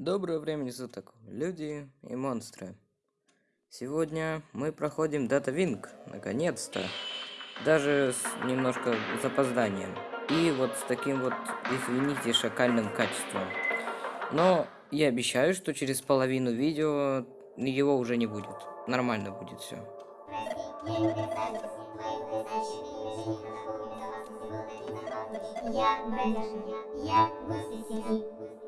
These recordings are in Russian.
Доброго времени суток, люди и монстры. Сегодня мы проходим Data Wing, наконец-то. Даже с немножко запозданием. И вот с таким вот, извините, шакальным качеством. Но я обещаю, что через половину видео его уже не будет. Нормально будет все. Я. Я сети.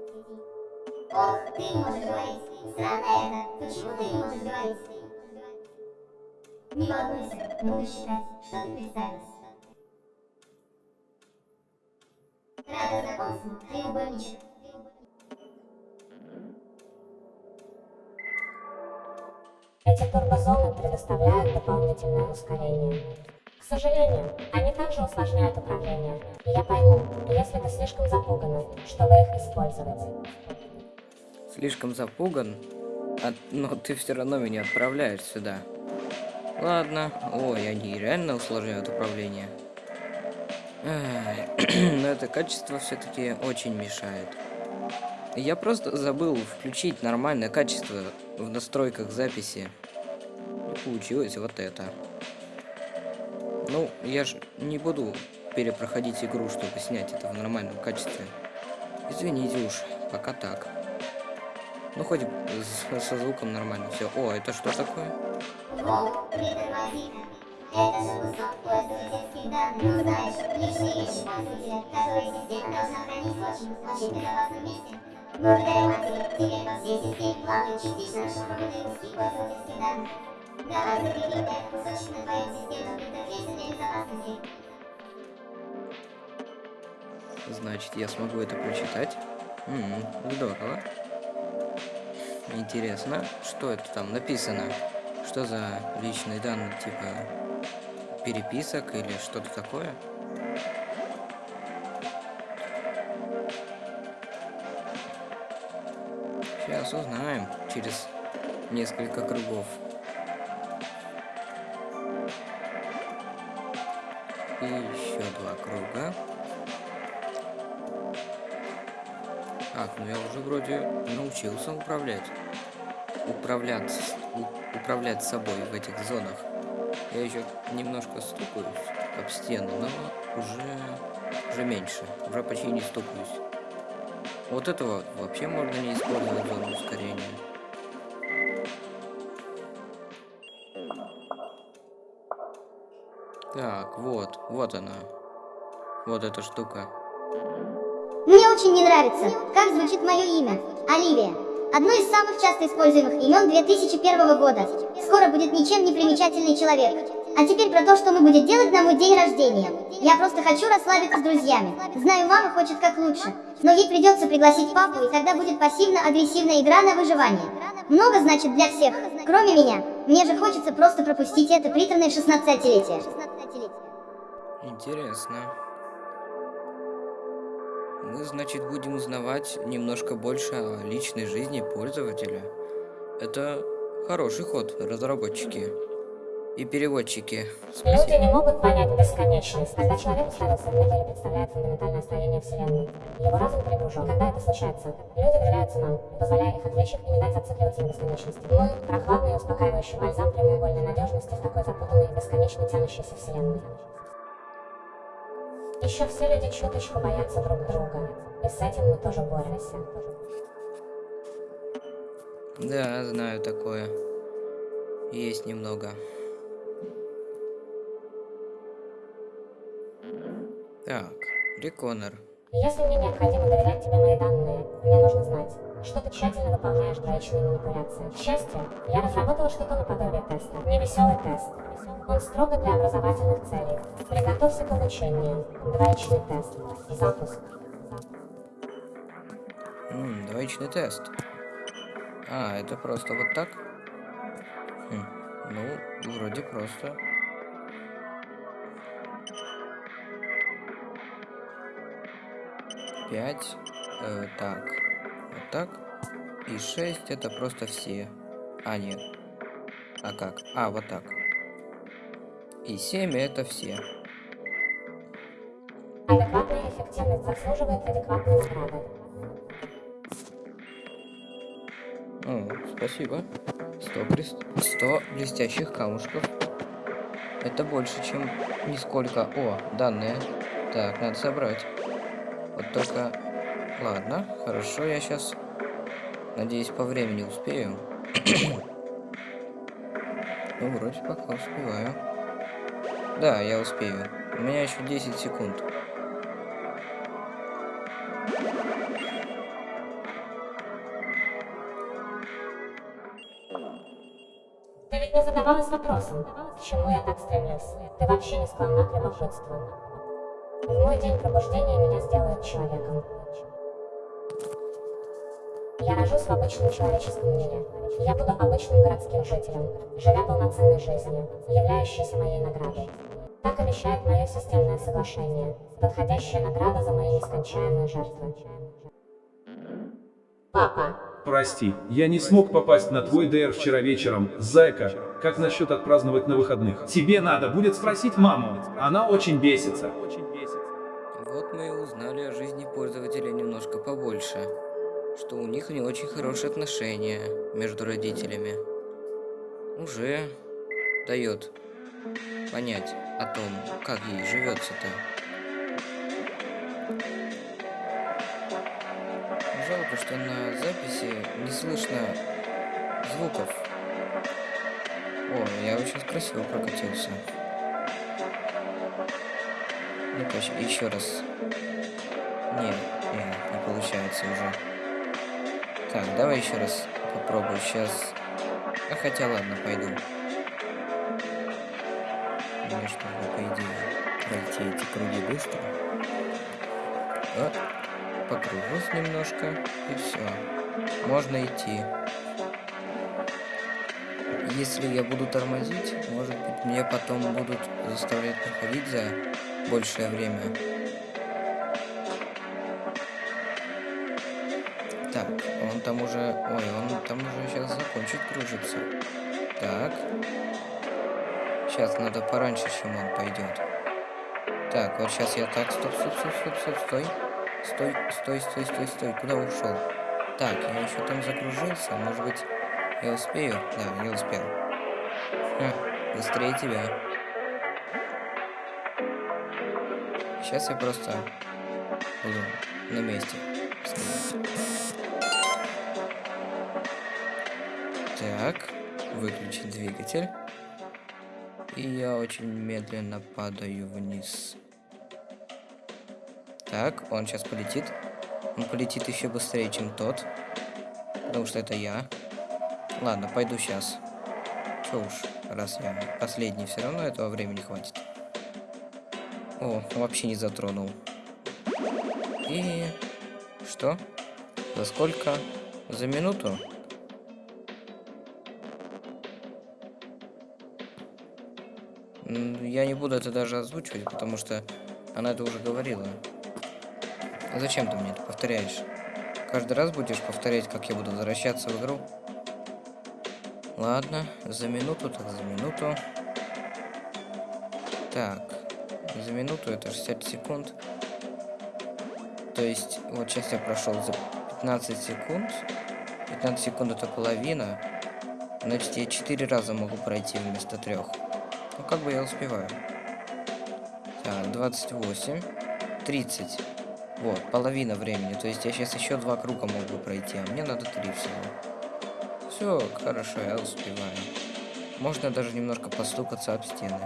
Ох, ты можешь говорить. Странно это. Почему ты не можешь говорить? Не волнуйся. Буду считать, что ты представился. Рада знакомству, треугольничек. Эти турбозоны предоставляют дополнительное ускорение. К сожалению, они также усложняют управление. И я пойму, если ты слишком запугана, чтобы их использовать. Слишком запуган, а- но ты все равно меня отправляешь сюда. Ладно. Ой, они реально усложняют управление. Но это качество все-таки очень мешает. Я просто забыл включить нормальное качество в настройках записи. И получилось вот это. Ну, я ж не буду перепроходить игру, чтобы снять это в нормальном качестве. Извините уж, пока так. Ну, хоть со звуком нормально все. О, это что такое? Благодаря матери, по всей системе плавают частично расшифрованные. Давай закрепим этот кусочек на твоем системном интерфейсе для безопасности. Значит, я смогу это прочитать. М, здорово. Интересно, что это там написано? Что за личные данные, типа переписок или что-то такое? Сейчас узнаем через несколько кругов. И еще два круга. Так, ну я уже вроде научился управлять. Управлять, управлять собой в этих зонах. Я еще немножко стукаюсь об стену, но уже, уже меньше. Уже почти не стукаюсь. Вот этого вообще можно не использовать зону ускорения. Так, вот, вот она. Вот эта штука. Мне очень не нравится, как звучит мое имя. Оливия. Одно из самых часто используемых имен 2001 года. Скоро будет ничем не примечательный человек. А теперь про то, что мы будем делать на мой день рождения. Я просто хочу расслабиться с друзьями. Знаю, мама хочет как лучше. Но ей придется пригласить папу, и тогда будет пассивно-агрессивная игра на выживание. Много значит для всех, кроме меня. Мне же хочется просто пропустить это приторное 16-летие. Интересно. Мы, значит, будем узнавать немножко больше о личной жизни пользователя. Это хороший ход, разработчики. И переводчики. Люди Спасибо. не могут понять бесконечность. Когда человек уставился в небо или представляет фундаментальное строение Вселенной, его разум перегружен. Когда это случается, люди доверяются нам, позволяя их отвлечь и не дать зацикливаться на бесконечности. Мы – прохладный и успокаивающий бальзам прямоугольной надежности в такой запутанной бесконечно тянущейся Вселенной. Еще все люди чуточку боятся друг друга, и с этим мы тоже боремся. Да, знаю такое. Есть немного. Так, Реконер. Если мне необходимо доверять тебе мои данные, мне нужно знать, что ты тщательно выполняешь двоичные манипуляции. К счастью, я разработала что-то наподобие теста. Не веселый тест. Он строго для образовательных целей. Приготовься к обучению. Двоичный тест. Запуск. М, двоичный тест. А, это просто вот так? Хм, ну, вроде просто. Пять. э, так. Вот так. И шесть это просто все. А, нет. А как? А, вот так. И семь это все. Адекватная эффективность заслуживает адекватной награды. О, спасибо. 100, крес... 100 блестящих камушков. Это больше, чем нисколько. О, данные. Так, надо собрать. Вот только... Ладно, хорошо, я сейчас... Надеюсь, по времени успею. ну, вроде пока успеваю. Да, я успею. У меня еще 10 секунд. Ты ведь не задавалась вопросом, к чему я так стремлюсь? Ты вообще не склонна к любопытству. В мой день пробуждения меня сделают человеком. Я рожусь в обычном человеческом мире. Я буду обычным городским жителем, живя полноценной жизнью, являющейся моей наградой. Так обещает мое системное соглашение, подходящая награда за мои нескончаемые жертвы. Папа, Прости, я не смог попасть на твой ДР вчера вечером. Зайка, как насчет отпраздновать на выходных? Тебе надо будет спросить маму. Она очень бесится. Вот мы и узнали о жизни пользователя немножко побольше. Что у них не очень хорошие отношения между родителями. Уже дает понять о том, как ей живется-то. Жалко, что на записи не слышно звуков. О, я очень красиво прокатился. Ну-ка, еще раз. Нет, нет, не получается уже. Так, давай еще раз попробую. Сейчас. А хотя ладно, пойду. Мне чтобы, по идее, пройти эти круги быстро. Вот. Покружусь немножко. И все. Можно идти. Если я буду тормозить, может быть, мне потом будут заставлять проходить за большее время. Так, он там уже... Ой, он там уже сейчас закончит кружиться. Так. Сейчас надо пораньше, чем он пойдет. Так, вот сейчас я так, стоп, стоп, стоп, стоп, стоп, стой. Стой, стой, стой, стой, стой. Куда ушел? Так, я еще там закружился. Может быть, я успею? Да, я успел. Ха, быстрее тебя. Сейчас я просто буду на месте стоять. Так, выключить двигатель. И я очень медленно падаю вниз. Так, он сейчас полетит. Он полетит еще быстрее, чем тот. Потому что это я. Ладно, пойду сейчас. Че уж, раз я последний, все равно этого времени хватит. О, вообще не затронул. И... Что? За сколько? За минуту? Я не буду это даже озвучивать, потому что она это уже говорила. Зачем ты мне это повторяешь? Каждый раз будешь повторять, как я буду возвращаться в игру? Ладно, за минуту, так за минуту. Так, за минуту это 60 секунд. То есть, вот сейчас я прошел за 15 секунд. 15 секунд это половина. Значит, я 4 раза могу пройти вместо трех. Ну, как бы я успеваю. Так, 28. 30. Вот, половина времени. То есть я сейчас еще два круга могу пройти, а мне надо три всего. Все, хорошо, я успеваю. Можно даже немножко постукаться об стены.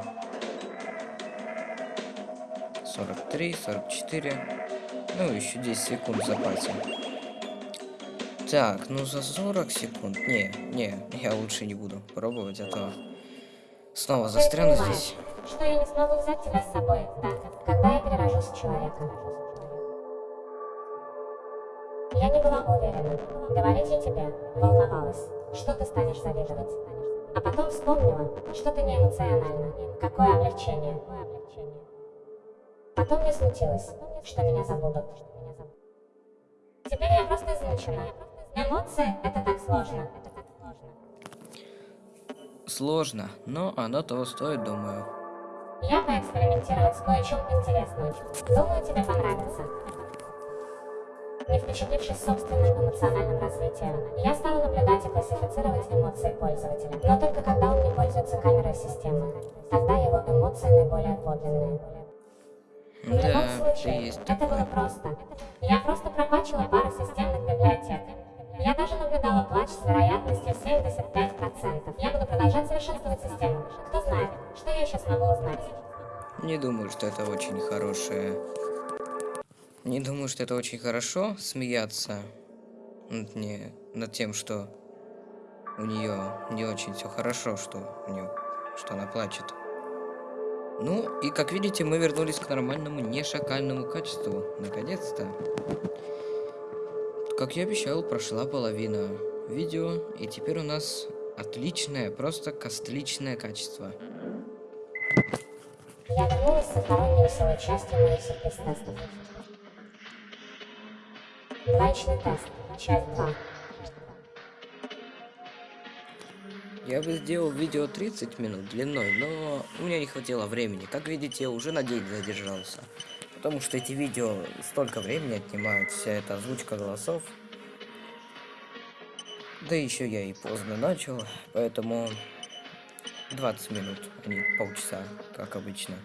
43, 44. Ну, еще 10 секунд в запасе. Так, ну за 40 секунд. Не, не, я лучше не буду пробовать, а снова застряну здесь. что я не смогу взять тебя с собой, так, когда я перерожусь в человека. Я не была уверена, говорить я тебе, волновалась, что ты станешь завидовать. А потом вспомнила, что ты не эмоциональна, какое облегчение. Потом мне случилось, что меня забудут. Теперь я просто измучена. Эмоции — это так сложно. Сложно, но оно того стоит, думаю. Я поэкспериментировать с кое-чем интересным. Думаю, тебе понравится. не впечатлившись собственным эмоциональным развитием. Я стала наблюдать и классифицировать эмоции пользователя. Но только когда он не пользуется камерой системы. Тогда его эмоции наиболее подлинные. В любом Да, случае, это было просто. Я просто прокачала пару системных библиотек. Я даже наблюдала плач с вероятностью 75%. Я буду продолжать совершенствовать систему. Кто знает, что я еще смогу узнать. Не думаю, что это очень хорошее. Не думаю, что это очень хорошо смеяться над, не, над тем, что у нее не очень все хорошо, что у нее, что она плачет. Ну, и как видите, мы вернулись к нормальному, не шакальному качеству. Наконец-то. Как я обещал, прошла половина видео, и теперь у нас отличное, просто костличное качество. Я вернулась со второй невеселой частью моих сюрприз-тестов. Двоичный тест. Часть 2. Я бы сделал видео 30 минут длиной, но у меня не хватило времени. Как видите, я уже на день задержался. Потому что эти видео столько времени отнимают, вся эта озвучка голосов. Да еще я и поздно начал, поэтому 20 минут, а не полчаса, как обычно.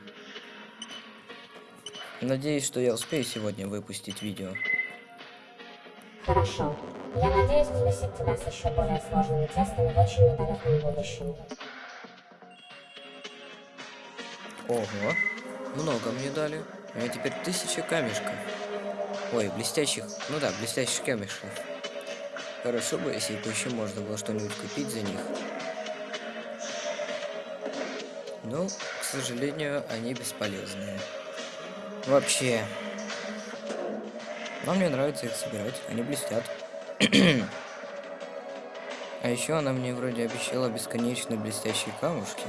Надеюсь, что я успею сегодня выпустить видео. Хорошо. Я надеюсь взбесить тебя с еще более сложными тестами в очень недалеком будущем. Ого, много мне дали. У меня теперь тысяча камешков. Ой, блестящих, ну да, блестящих камешков. Хорошо бы, если бы еще можно было что-нибудь купить за них. Но, к сожалению, они бесполезные. Вообще. Но мне нравится их собирать, они блестят. а еще она мне вроде обещала бесконечно блестящие камушки.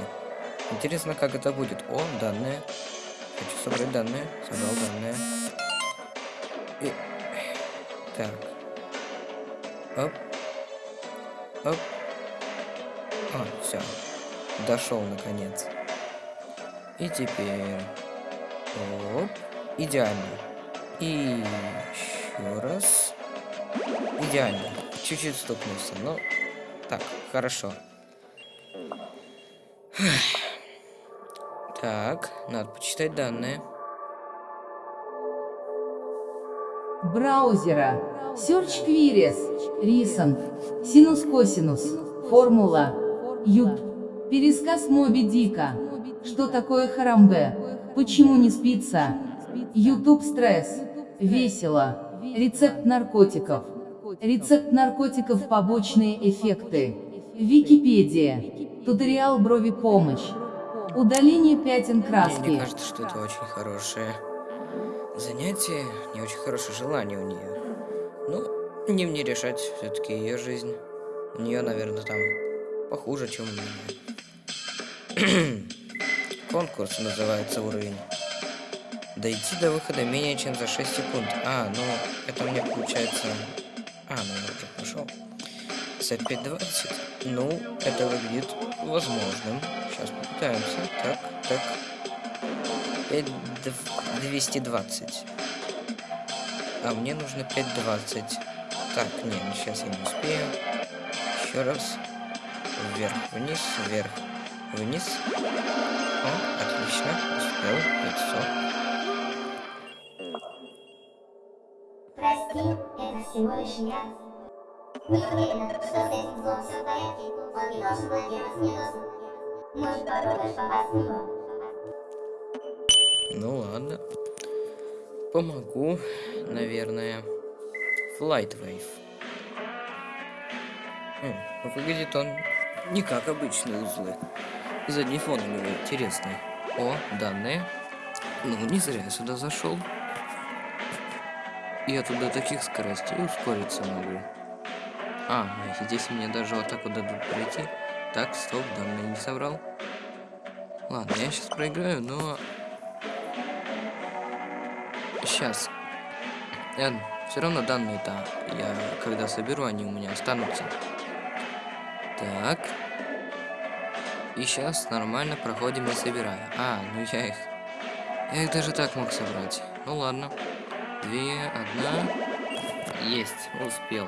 Интересно, как это будет. О, данные. Хочу собрать данные. Собрал данные. И... Так. Оп. Оп. А, все. Дошел наконец. И теперь... Оп. Идеально. И еще раз. Идеально. Чуть-чуть стукнулся, но... Так, хорошо. Так, надо почитать данные. браузера, Search Queries, Reason, Синус-косинус, Формула, Ют, пересказ Моби Дика, что такое Харамбе, почему не спится, YouTube стресс, весело, рецепт наркотиков, рецепт наркотиков побочные эффекты, Википедия, туториал брови помощь, удаление пятен Мне краски. не кажется, что это очень хорошее занятие, не очень хорошее желание у нее. Ну, не мне решать, все-таки ее жизнь. У нее, наверное, там похуже, чем у меня. Конкурс называется уровень. Дойти до выхода менее чем за 6 секунд. А, ну, это мне получается... А, ну я уже пошел. 55-20. Ну, это выглядит возможным. Сейчас попытаемся. Так, так. 5 дв- 220. А мне нужно 5.20. Так, не, ну сейчас я не успею. Еще раз. Вверх, вниз, вверх, вниз. О, отлично. Успел. 500. Прости, это всего лишь я. Не уверена, что с этим злом все в порядке. Он не должен владеть мне доступ. Может, Ну ладно. Помогу, наверное. Wave. Хм, выглядит он не как обычные узлы. Задний фон у него интересный. О, данные. Ну, не зря я сюда зашел. Я тут до таких скоростей ускориться могу. А, ну, здесь мне даже вот так вот дадут пройти. Так, стоп, данные не собрал. Ладно, я сейчас проиграю, но Сейчас. все равно данные-то я когда соберу, они у меня останутся. Так. И сейчас нормально проходим и собираю. А, ну я их... Я их даже так мог собрать. Ну ладно. Две, одна. Есть, успел.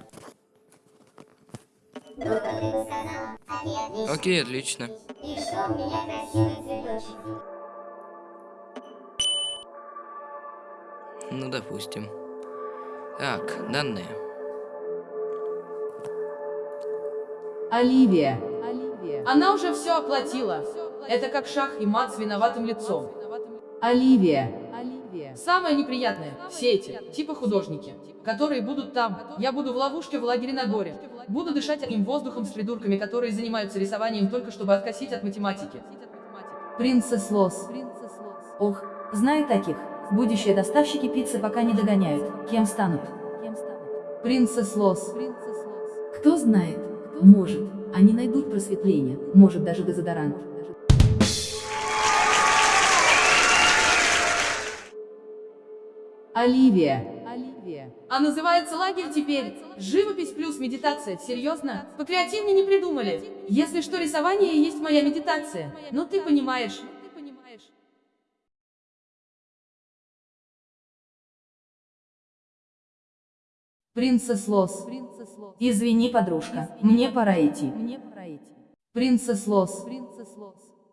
красивый цветочек? Ну, допустим. Так, данные. Оливия. Она уже все оплатила. Это как шах и мат с виноватым лицом. Оливия. Самое неприятное, все эти, типа художники, которые будут там, я буду в ловушке в лагере на горе. Буду дышать одним воздухом с придурками, которые занимаются рисованием только чтобы откосить от математики. Принцесс Лос. Ох, знаю таких. Будущие доставщики пиццы пока не догоняют. Кем станут? Принцесс Лос. Кто знает? Может. Они найдут просветление. Может даже дезодорант. Оливия. А называется лагерь теперь «Живопись плюс медитация». Серьезно? Покреативнее не придумали. Если что, рисование и есть моя медитация. Ну ты понимаешь. Принцесс Лос. Извини, подружка. Мне пора идти. Принцесс Лос.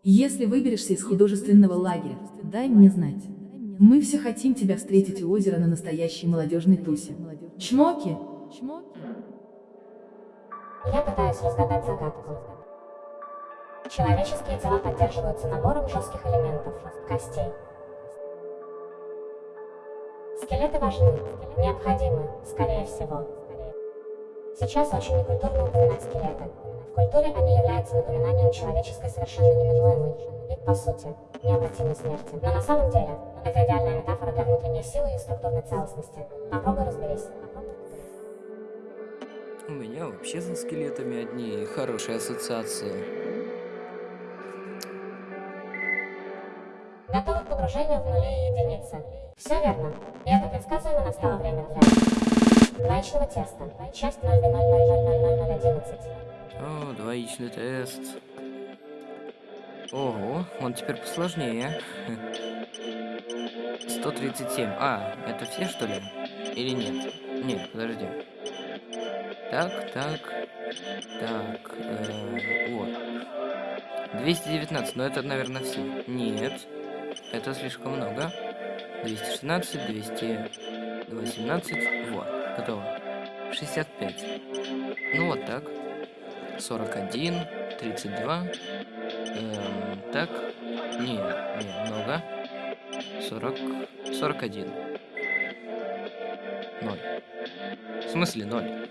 Если выберешься из художественного лагеря, дай мне знать. Мы все хотим тебя встретить у озера на настоящей молодежной тусе. Чмоки? Я пытаюсь разгадать загадку. Человеческие тела поддерживаются набором жестких элементов, костей. Скелеты важны, необходимы, скорее всего. Сейчас очень некультурно упоминать скелеты. В культуре они являются напоминанием человеческой совершенно неминуемой и, по сути, необратимой смерти. Но на самом деле, это идеальная метафора для внутренней силы и структурной целостности. Попробуй разберись. У меня вообще за скелетами одни хорошие ассоциации. Готовы к погружению в нули и единицы. Все верно. И это предсказуемо настало время для двоичного теста. Часть 0,0000011. О, двоичный тест. Ого, он теперь посложнее. 137. А, это все, что ли? Или нет? Нет, подожди. Так, так, так, э, вот. 219, но это, наверное, все. Нет, это слишком много. 216, 218, вот, готово. 65. Ну вот так. 41, 32. Эм, так. Не, не, много. 40, 41. 0. В смысле 0?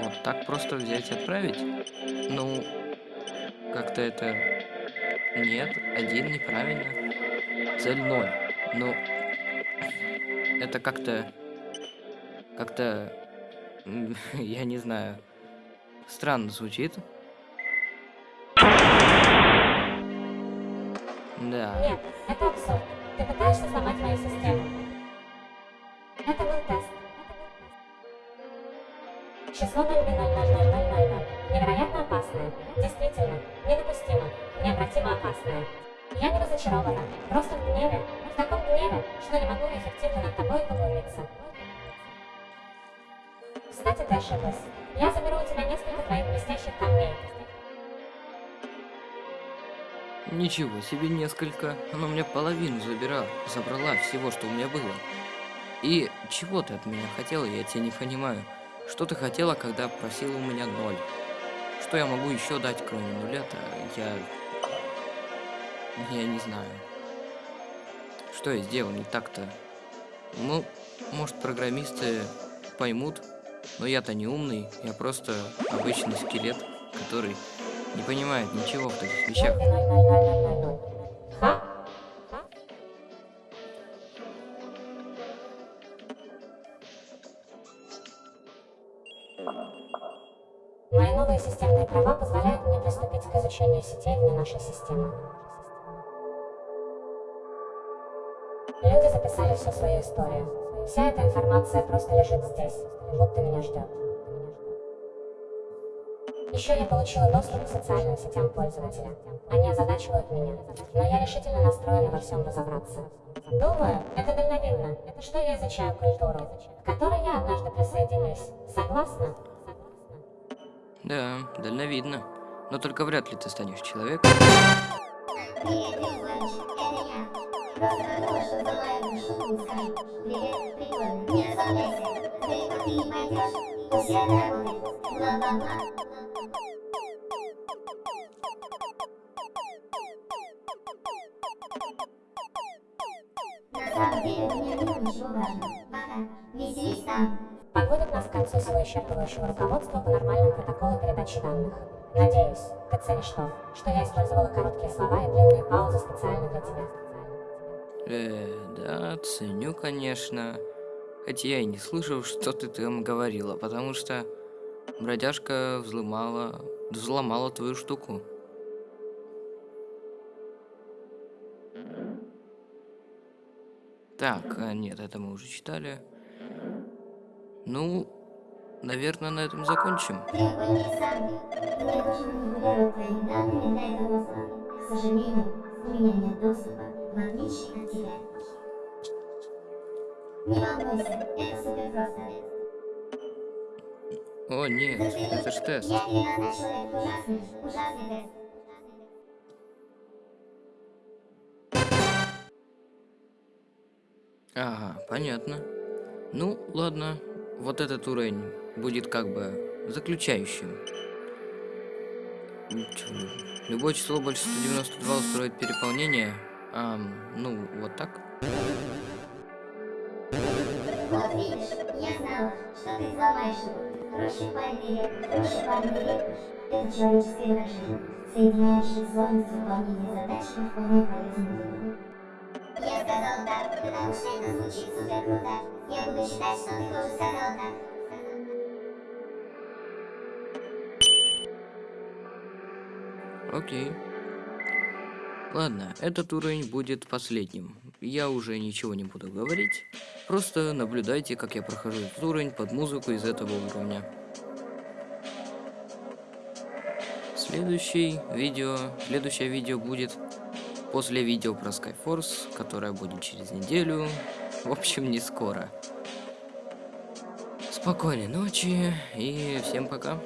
Вот так просто взять и отправить? Ну, как-то это... Нет, один неправильно. Цель 0. Ну, это как-то... Как-то... Я не знаю. Странно звучит. Да. Нет, это абсурд. Ты пытаешься сломать мою систему. Это был тест. Число 0,00000. Невероятно опасное. Действительно, недопустимо. Необратимо опасное. Я не разочарована. Просто в гневе. В таком гневе, что не могу эффективно над тобой поглумиться. Кстати, ты ошиблась. Я заберу у тебя несколько твоих блестящих камней. Ничего себе несколько. Она у меня половину забирала, забрала всего, что у меня было. И чего ты от меня хотела, я тебя не понимаю. Что ты хотела, когда просила у меня ноль? Что я могу еще дать, кроме нуля-то? Я... Я не знаю. Что я сделал не так-то? Ну, может, программисты поймут, но я-то не умный, я просто обычный скелет, который не понимает ничего в таких вещах. 0,00000. Ха? Особые системные права позволяют мне приступить к изучению сетей вне нашей системы. Люди записали всю свою историю. Вся эта информация просто лежит здесь, будто меня ждет. Еще я получила доступ к социальным сетям пользователя. Они озадачивают меня, но я решительно настроена во всем разобраться. Думаю, это дальновидно, что я изучаю культуру, к которой я однажды присоединюсь. Согласна? Да, дальновидно. Но только вряд ли ты станешь человеком. Привет, Потому, что шутку скажу. Привет, прикольно, не расслабляйся. Далеко ты не пойдешь. Все это работает. Бла-бла-бла. На самом деле, у меня нет ничего важного. Пока. Подводит нас к концу всего исчерпывающего руководства по нормальному протоколу передачи данных. Надеюсь, ты ценишь то, что я использовала короткие слова и длинные паузы специально для тебя. Э, да, ценю, конечно. Хотя я и не слышал, что ты там говорила, потому что бродяжка взломала, взломала твою штуку. Так, а, нет, это мы уже читали. Ну, наверное, на этом закончим. К сожалению, у меня нет доступа, в отличие. Не волнуйся, это супер просто. О, нет, это ж тест. Я переназначил человек ужасный, ужасный тест. Ага, понятно. Ну, ладно. Вот этот уровень будет как бы заключающим. Любое число больше 192 устроит переполнение. Ам, ну, вот так. Вот видишь, я знала, что ты взломаешь его. Реп, проще парень реп. Это человеческое выражение, соединяющее сложность выполнения задач и вполне полезное дело. Я сказал так, потому что это звучит супер круто. Я буду считать, что ты тоже сказал так. Окей. Ладно, этот уровень будет последним. Я уже ничего не буду говорить. Просто наблюдайте, как я прохожу этот уровень под музыку из этого уровня. Следующий видео, следующее видео будет после видео про Skyforce, которое будет через неделю. В общем, не скоро. Спокойной ночи и всем пока.